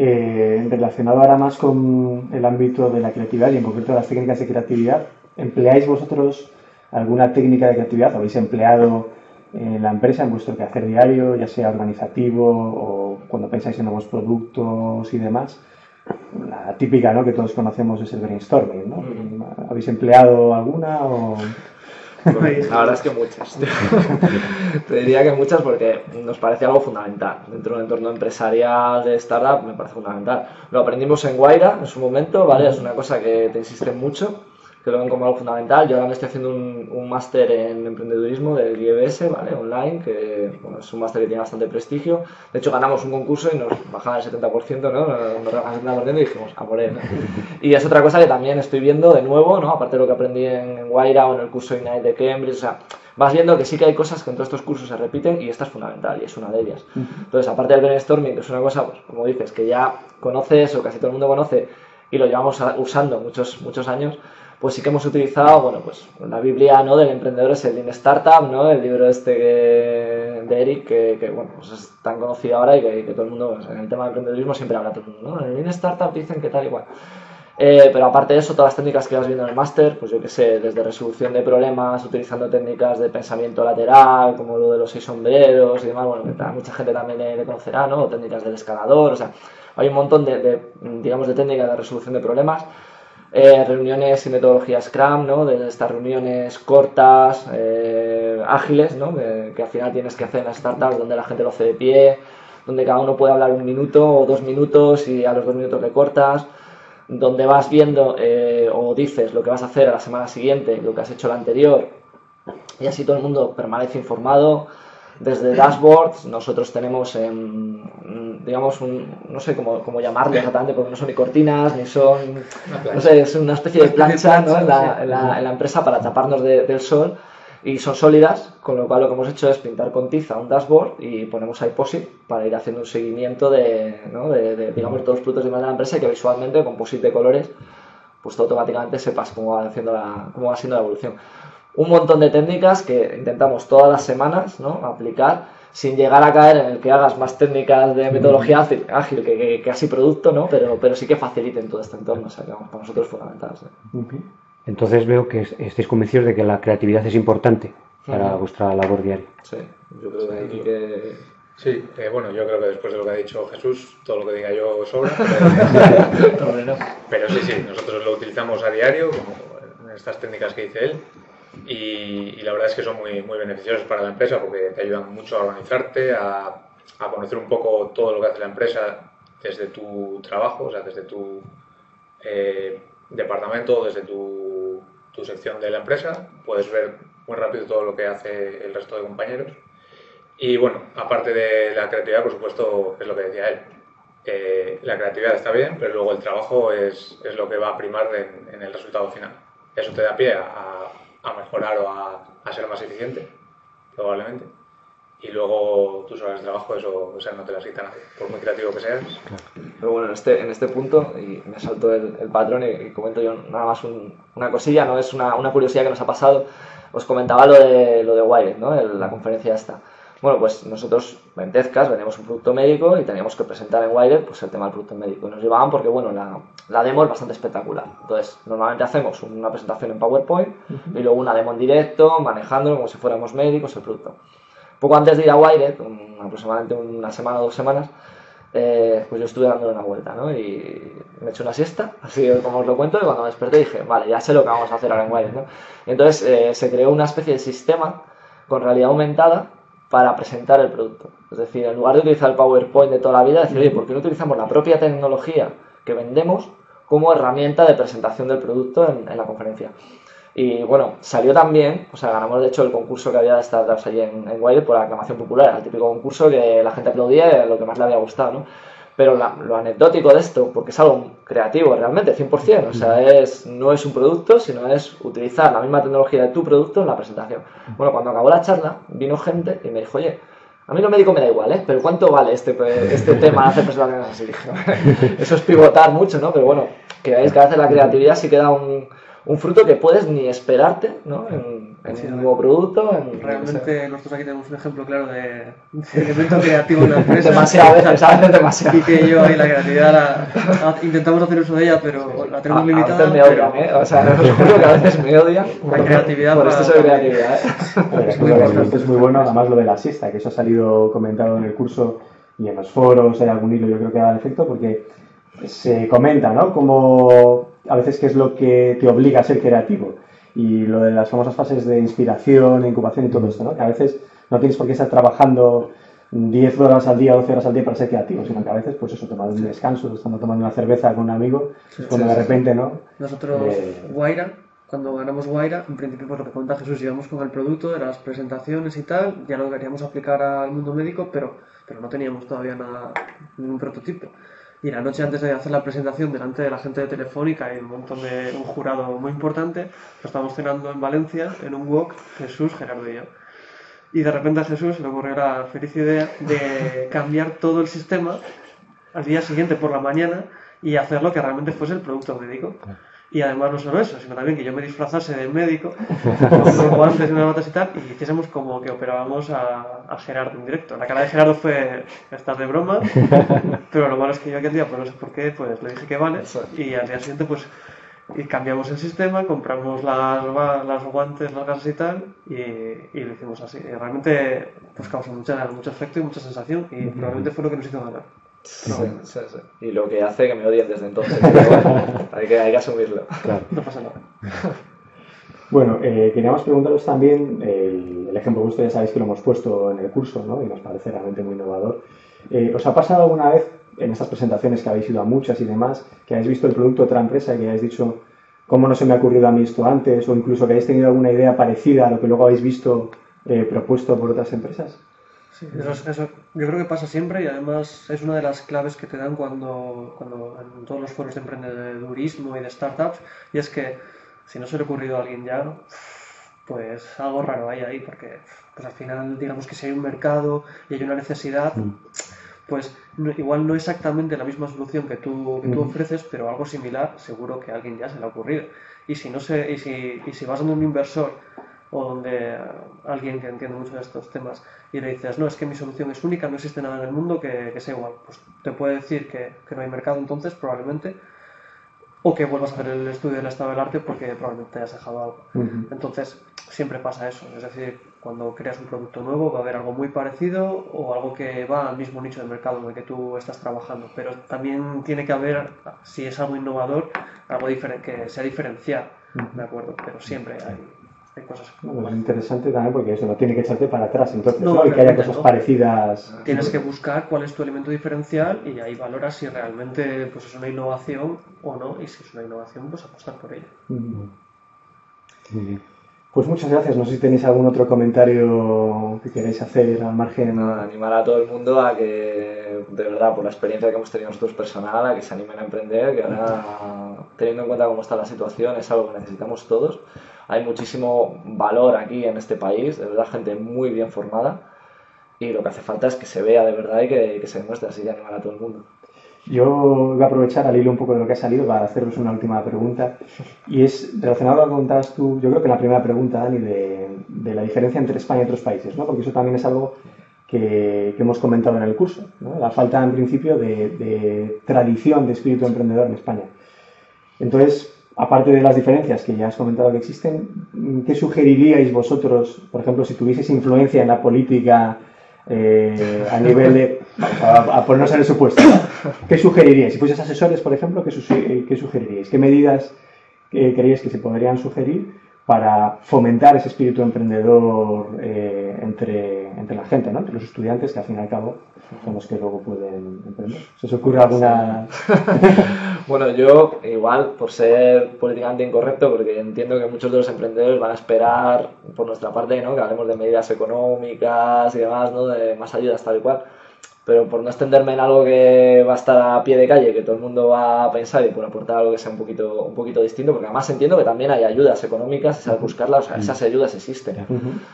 Eh, relacionado ahora más con el ámbito de la creatividad y en concreto las técnicas de creatividad, ¿empleáis vosotros alguna técnica de creatividad? ¿Habéis empleado en la empresa, en vuestro quehacer diario, ya sea organizativo o cuando pensáis en nuevos productos y demás? La típica ¿no? que todos conocemos es el brainstorming. ¿no? ¿Habéis empleado alguna? O... Pues, la verdad es que muchas. Te diría que muchas porque nos parece algo fundamental. Dentro de un entorno empresarial de startup me parece fundamental. Lo aprendimos en Guaira en su momento, ¿vale? Es una cosa que te insiste mucho que lo ven como algo fundamental. Yo ahora me estoy haciendo un, un máster en emprendedurismo del IEBS, ¿vale? Online, que bueno, es un máster que tiene bastante prestigio. De hecho, ganamos un concurso y nos bajaban el 70%, ¿no? Nos rebajaban el 70% y dijimos, a por él, ¿no? Y es otra cosa que también estoy viendo de nuevo, ¿no? Aparte de lo que aprendí en Guaira o en el curso Ignite de Cambridge, o sea, vas viendo que sí que hay cosas que en todos estos cursos se repiten y esta es fundamental y es una de ellas. Entonces, aparte del brainstorming, que es una cosa, pues, como dices, que ya conoces o casi todo el mundo conoce y lo llevamos usando muchos, muchos años, pues sí que hemos utilizado, bueno, pues la Biblia ¿no? del emprendedor es el Lean Startup, ¿no? El libro este de Eric, que, bueno, pues es tan conocido ahora y que, todo el mundo, pues, en el tema de emprendedorismo siempre habla todo el mundo, ¿no? En el Lean Startup dicen que tal y cual. Eh, pero aparte de eso, todas las técnicas que vas viendo en el máster, pues yo que sé, desde resolución de problemas, utilizando técnicas de pensamiento lateral, como lo de los seis sombreros y demás, bueno, que mucha gente también le, conocerá, ¿no? O técnicas del escalador, o sea, hay un montón de, de, digamos, de técnicas de resolución de problemas eh, reuniones y metodologías Scrum, ¿no? de estas reuniones cortas, eh, ágiles, ¿no? que, al final tienes que hacer en las startups donde la gente lo hace de pie, donde cada uno puede hablar un minuto o dos minutos y a los dos minutos le cortas, donde vas viendo eh, o dices lo que vas a hacer a la semana siguiente, lo que has hecho la anterior, y así todo el mundo permanece informado desde dashboards nosotros tenemos, digamos, un, no sé cómo, cómo llamarlo exactamente, porque no son ni cortinas, ni son, no sé, es una especie de plancha ¿no? en, la, en, la, empresa para taparnos del sol y son sólidas, con lo cual lo que hemos hecho es pintar con tiza un dashboard y ponemos ahí POSIT para ir haciendo un seguimiento de, ¿no? de, digamos, todos los productos de la empresa y que visualmente con POSIT de colores pues automáticamente sepas cómo va, haciendo la, cómo va siendo la evolución un montón de técnicas que intentamos todas las semanas ¿no? aplicar sin llegar a caer en el que hagas más técnicas de metodología ágil que, que, así producto, ¿no? pero, pero sí que faciliten todo este entorno, o sea, que para nosotros es fundamental. Entonces veo que estáis convencidos de que la creatividad es importante para vuestra labor diaria. Sí, yo creo que que... Sí, eh, bueno, yo creo que después de lo que ha dicho Jesús, todo lo que diga yo sobra. Pero, pero sí, sí, nosotros lo utilizamos a diario, como estas técnicas que dice él, y, la verdad es que son muy, muy beneficiosos para la empresa porque te ayudan mucho a organizarte, a, a, conocer un poco todo lo que hace la empresa desde tu trabajo, o sea, desde tu eh, departamento, desde tu, tu, sección de la empresa. Puedes ver muy rápido todo lo que hace el resto de compañeros. Y bueno, aparte de la creatividad, por supuesto, es lo que decía él. Eh, la creatividad está bien, pero luego el trabajo es, es lo que va a primar en, en el resultado final. Eso te da pie a, a mejorar o a, ser más eficiente, probablemente. Y luego tus horas de trabajo, eso o sea, no te las quita nadie, por muy creativo que seas. Pero bueno, en este, en este punto, y me salto el, el patrón y, comento yo nada más una cosilla, no es una, una, curiosidad que nos ha pasado. Os comentaba lo de, lo de Wired, ¿no? la conferencia esta. Bueno, pues nosotros en Tezcas vendíamos un producto médico y teníamos que presentar en Wired pues, el tema del producto médico. Y nos llevaban porque, bueno, la, la, demo es bastante espectacular. Entonces, normalmente hacemos una presentación en PowerPoint y luego una demo en directo, manejándolo como si fuéramos médicos el producto. Poco antes de ir a Wired, aproximadamente una semana o dos semanas, eh, pues yo estuve dando una vuelta, ¿no? Y me eché una siesta, así como os lo cuento, y cuando me desperté dije, vale, ya sé lo que vamos a hacer ahora en Wired, ¿no? Y entonces eh, se creó una especie de sistema con realidad aumentada para presentar el producto. Es decir, en lugar de utilizar el PowerPoint de toda la vida, decir, ¿por qué no utilizamos la propia tecnología que vendemos como herramienta de presentación del producto en, la conferencia? Y bueno, salió también, o sea, ganamos de hecho el concurso que había de startups allí en, en Wiley por aclamación popular, el típico concurso que la gente aplaudía y lo que más le había gustado, ¿no? Pero lo anecdótico de esto, porque es algo creativo realmente, 100%, o sea, es, no es un producto, sino es utilizar la misma tecnología de tu producto en la presentación. Bueno, cuando acabó la charla, vino gente y me dijo, oye, a mí lo médico me da igual, ¿eh? Pero ¿cuánto vale este, este tema de hacer presentaciones así? Eso es pivotar mucho, ¿no? Pero bueno, que veáis que a veces la creatividad sí queda un, un fruto que puedes ni esperarte ¿no? en, un nuevo producto. Realmente nosotros aquí tenemos un ejemplo claro de, elemento creativo en la empresa. demasiado, veces, a veces demasiado. Y que yo ahí la creatividad la, intentamos hacer uso de ella, pero la tenemos limitada. A veces me odian, ¿eh? O sea, os juro que a veces me odian. La creatividad. Por esto soy creatividad, ¿eh? es, muy esto es muy bueno, además lo de la siesta, que eso ha salido comentado en el curso y en los foros, hay algún hilo yo creo que da el efecto, porque se comenta, ¿no? Como a veces qué es lo que te obliga a ser creativo. Y lo de las famosas fases de inspiración, incubación y todo esto, ¿no? Que a veces no tienes por qué estar trabajando 10 horas al día, 12 horas al día para ser creativo, sino que a veces, pues eso, tomando un descanso, estando tomando una cerveza con un amigo, es cuando de repente, ¿no? Nosotros, eh... Guaira, cuando ganamos Guaira, en principio, por lo que cuenta Jesús, íbamos con el producto, de las presentaciones y tal, ya lo queríamos aplicar al mundo médico, pero, pero no teníamos todavía nada, ningún prototipo. Y la noche antes de hacer la presentación delante de la gente de Telefónica y un montón de un jurado muy importante, lo estábamos cenando en Valencia, en un wok, Jesús, Gerardo y yo. Y de repente a Jesús le ocurrió la feliz idea de cambiar todo el sistema al día siguiente por la mañana y hacer lo que realmente fuese el producto médico. Y además no solo eso, sino también que yo me disfrazase de médico, con guantes y unas botas y tal, y hiciésemos como que operábamos a, a, Gerardo en directo. La cara de Gerardo fue estar de broma, pero lo malo es que yo aquel día, pues no sé por qué, pues le dije que vale, y al día siguiente pues y cambiamos el sistema, compramos las, las guantes, las gasas y tal, y, y, lo hicimos así. Y realmente pues causó mucha, mucho efecto y mucha sensación, y probablemente fue lo que nos hizo ganar. Sí, sí, sí. Y lo que hace que me odien desde entonces. Bueno, hay, que, hay que asumirlo. Claro. No pasa nada. Bueno, eh, queríamos preguntaros también, el, el, ejemplo vuestro ya sabéis que lo hemos puesto en el curso, ¿no? Y nos parece realmente muy innovador. Eh, ¿Os ha pasado alguna vez en estas presentaciones que habéis ido a muchas y demás, que hayáis visto el producto de otra empresa y que hayáis dicho, ¿cómo no se me ha ocurrido a mí esto antes? O incluso que hayáis tenido alguna idea parecida a lo que luego habéis visto eh, propuesto por otras empresas? Sí, eso, eso, yo creo que pasa siempre y además es una de las claves que te dan cuando, cuando en todos los foros de emprendedurismo y de startups y es que si no se le ha ocurrido a alguien ya, pues algo raro hay ahí porque pues al final digamos que si hay un mercado y hay una necesidad, pues no, igual no exactamente la misma solución que tú, que tú ofreces, pero algo similar seguro que a alguien ya se le ha ocurrido. Y si, no se, y si, y si vas a un inversor o donde alguien que entiende mucho de estos temas y le dices, no, es que mi solución es única, no existe nada en el mundo que, que sea igual, pues te puede decir que, que, no hay mercado entonces, probablemente, o que vuelvas a hacer el estudio del estado del arte porque probablemente te hayas dejado algo. Uh -huh. Entonces, siempre pasa eso, es decir, cuando creas un producto nuevo va a haber algo muy parecido o algo que va al mismo nicho de mercado en el que tú estás trabajando, pero también tiene que haber, si es algo innovador, algo que sea diferencial, uh -huh. ¿de acuerdo? Pero siempre hay hay cosas bueno, es interesante también porque eso no tiene que echarte para atrás entonces no, ¿no? y que haya cosas no. parecidas tienes que buscar cuál es tu elemento diferencial y ahí valoras si realmente pues es una innovación o no y si es una innovación pues apostar por ella muy bien pues muchas gracias. No sé si tenéis algún otro comentario que queréis hacer al margen. No, animar a todo el mundo a que, de verdad, por la experiencia que hemos tenido nosotros personal, a que se animen a emprender, que ahora, teniendo en cuenta cómo está la situación, es algo que necesitamos todos. Hay muchísimo valor aquí en este país, de verdad, gente muy bien formada. Y lo que hace falta es que se vea de verdad y que, que se demuestre así y animar a todo el mundo. Yo voy a aprovechar al hilo un poco de lo que ha salido para haceros una última pregunta. Y es relacionado a lo que contabas tú, yo creo que la primera pregunta, Dani, de, de la diferencia entre España y otros países, ¿no? Porque eso también es algo que, que hemos comentado en el curso, ¿no? La falta, en principio, de, de tradición de espíritu emprendedor en España. Entonces, aparte de las diferencias que ya has comentado que existen, ¿qué sugeriríais vosotros, por ejemplo, si tuvieseis influencia en la política eh, a nivel de... Vamos a, a, en el supuesto. ¿Qué sugeriríais? Si fueses asesores, por ejemplo, ¿qué, su, qué sugeriríais? ¿Qué medidas eh, creéis que se podrían sugerir para fomentar ese espíritu emprendedor eh, entre, entre la gente, ¿no? entre los estudiantes, que al fin y al cabo son los que luego pueden emprender. ¿Se os ocurre alguna...? bueno, yo igual, por ser políticamente incorrecto, porque entiendo que muchos de los emprendedores van a esperar, por nuestra parte, ¿no? que hablemos de medidas económicas y demás, ¿no? de más ayudas tal y cual, pero por no extenderme en algo que va a estar a pie de calle, que todo el mundo va a pensar y por aportar algo que sea un poquito, un poquito distinto, porque además entiendo que también hay ayudas económicas, sabes buscarlas, o sea, esas ayudas existen.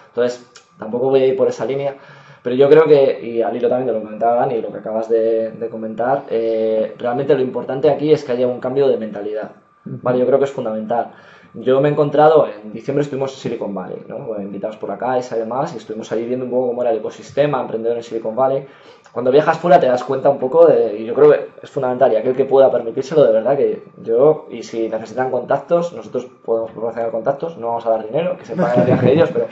Entonces, tampoco voy a ir por esa línea, pero yo creo que, y al hilo también de lo que comentaba Dani y lo que acabas de, de comentar, eh, realmente lo importante aquí es que haya un cambio de mentalidad. ¿vale? Yo creo que es fundamental. Yo me he encontrado, en diciembre estuvimos en Silicon Valley, ¿no? invitados por Caixa y demás, y estuvimos ahí viendo un poco cómo era el ecosistema emprendedor en Silicon Valley. Cuando viajas fuera te das cuenta un poco de, y yo creo que es fundamental, y aquel que pueda permitírselo, de verdad que yo, y si necesitan contactos, nosotros podemos proporcionar contactos, no vamos a dar dinero, que se paguen el viaje de ellos, pero,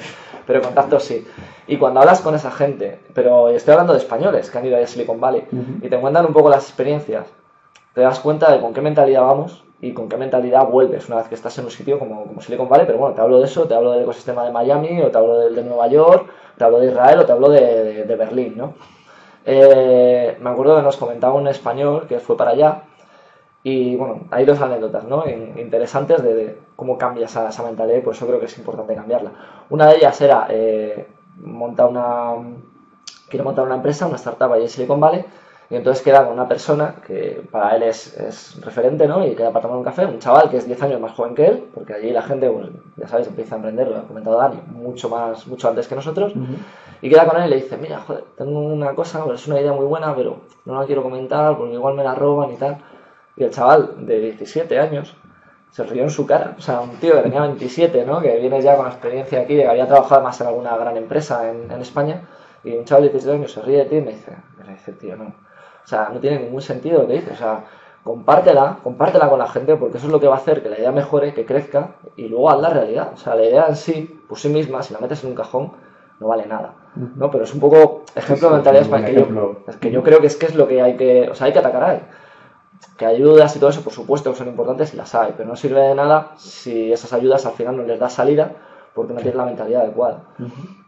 pero contactos sí. Y cuando hablas con esa gente, pero estoy hablando de españoles que han ido a Silicon Valley, y te cuentan un poco las experiencias, te das cuenta de con qué mentalidad vamos y con qué mentalidad vuelves una vez que estás en un sitio como, como Silicon Valley, pero bueno, te hablo de eso, te hablo del ecosistema de Miami, o te hablo del de Nueva York, te hablo de Israel, o te hablo de, de, Berlín, ¿no? Eh, me acuerdo que nos comentaba un español que fue para allá, y bueno, hay dos anécdotas ¿no? interesantes de, cómo cambia esa, esa, mentalidad y por eso creo que es importante cambiarla. Una de ellas era eh, montar una, quiere montar una empresa, una startup ahí en Silicon Valley, y entonces queda con una persona que para él es, es, referente, ¿no? Y queda para tomar un café, un chaval que es 10 años más joven que él, porque allí la gente, pues, ya sabes, empieza a emprender, lo ha comentado Dani, mucho más, mucho antes que nosotros. Y queda con él y le dice, mira, joder, tengo una cosa, es una idea muy buena, pero no la quiero comentar porque igual me la roban y tal. Y el chaval de 17 años se rió en su cara. O sea, un tío que tenía 27, ¿no? Que viene ya con experiencia aquí, que había trabajado más en alguna gran empresa en, en España. Y un chaval de 17 años se ríe de ti y me dice, me dice, tío, no o sea, no tiene ningún sentido lo que dices. O sea, compártela, compártela con la gente porque eso es lo que va a hacer que la idea mejore, que crezca y luego haz la realidad. O sea, la idea en sí, por sí misma, si la metes en un cajón, no vale nada. ¿no? Pero es un poco ejemplo de mentalidad es que yo, es que yo creo que es que es lo que hay que, o sea, hay que atacar ahí. Que ayudas y todo eso, por supuesto, que son importantes y las hay, pero no sirve de nada si esas ayudas al final no les da salida porque no tienes la mentalidad adecuada.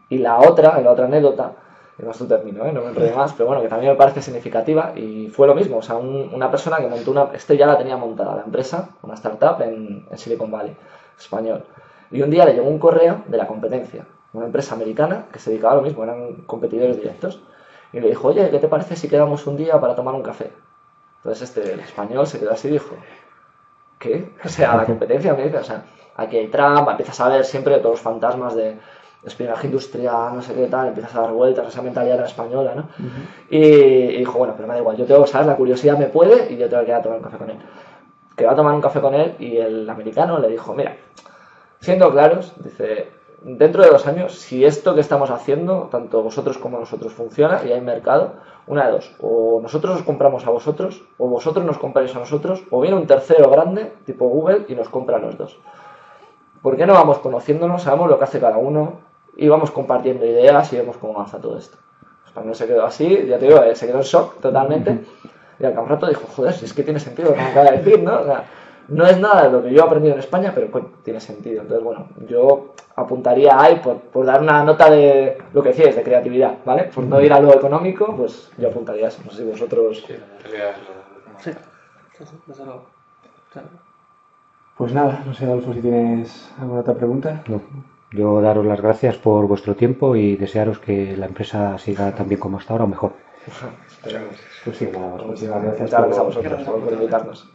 Y la otra, la otra anécdota, no es un término, ¿eh? no me enrollo más, pero bueno, que también me parece significativa y fue lo mismo, o sea, una persona que montó una, este ya la tenía montada la empresa, una startup en, en, Silicon Valley, español, y un día le llegó un correo de la competencia, una empresa americana que se dedicaba a lo mismo, eran competidores directos, y le dijo, oye, ¿qué te parece si quedamos un día para tomar un café? Entonces este, el español se quedó así y dijo, ¿qué? O sea, la competencia me dice, o sea, aquí hay trampa, empiezas a ver siempre todos los fantasmas de espionaje industrial, no sé qué tal, empiezas a dar vueltas, esa mentalidad española, ¿no? y, dijo, bueno, pero me da igual, yo tengo, ¿sabes? La curiosidad me puede y yo tengo que ir a tomar un café con él. Que va a tomar un café con él y el americano le dijo, mira, siendo claros, dice, dentro de dos años, si esto que estamos haciendo, tanto vosotros como nosotros, funciona y hay mercado, una de dos, o nosotros os compramos a vosotros, o vosotros nos compráis a nosotros, o viene un tercero grande, tipo Google, y nos compra a los dos. ¿Por qué no vamos conociéndonos, sabemos lo que hace cada uno, y vamos compartiendo ideas y vemos cómo avanza todo esto. Español pues se quedó así, ya te digo, eh, se quedó en shock totalmente. Y al cabo rato dijo, joder, si es que tiene sentido lo que acaba de decir, ¿no? O sea, no es nada de lo que yo he aprendido en España, pero pues, tiene sentido. Entonces, bueno, yo apuntaría ahí por, por, dar una nota de lo que decías, de creatividad, ¿vale? Por no ir a lo económico, pues yo apuntaría eso. No sé si vosotros... Sí, desde luego. Pues nada, no sé, Adolfo, si tienes alguna otra pregunta. No. Yo daros las gracias por vuestro tiempo y desearos que la empresa siga tan bien como hasta ahora o mejor. Pues sí, nada, Muchas gracias a vosotros por invitarnos.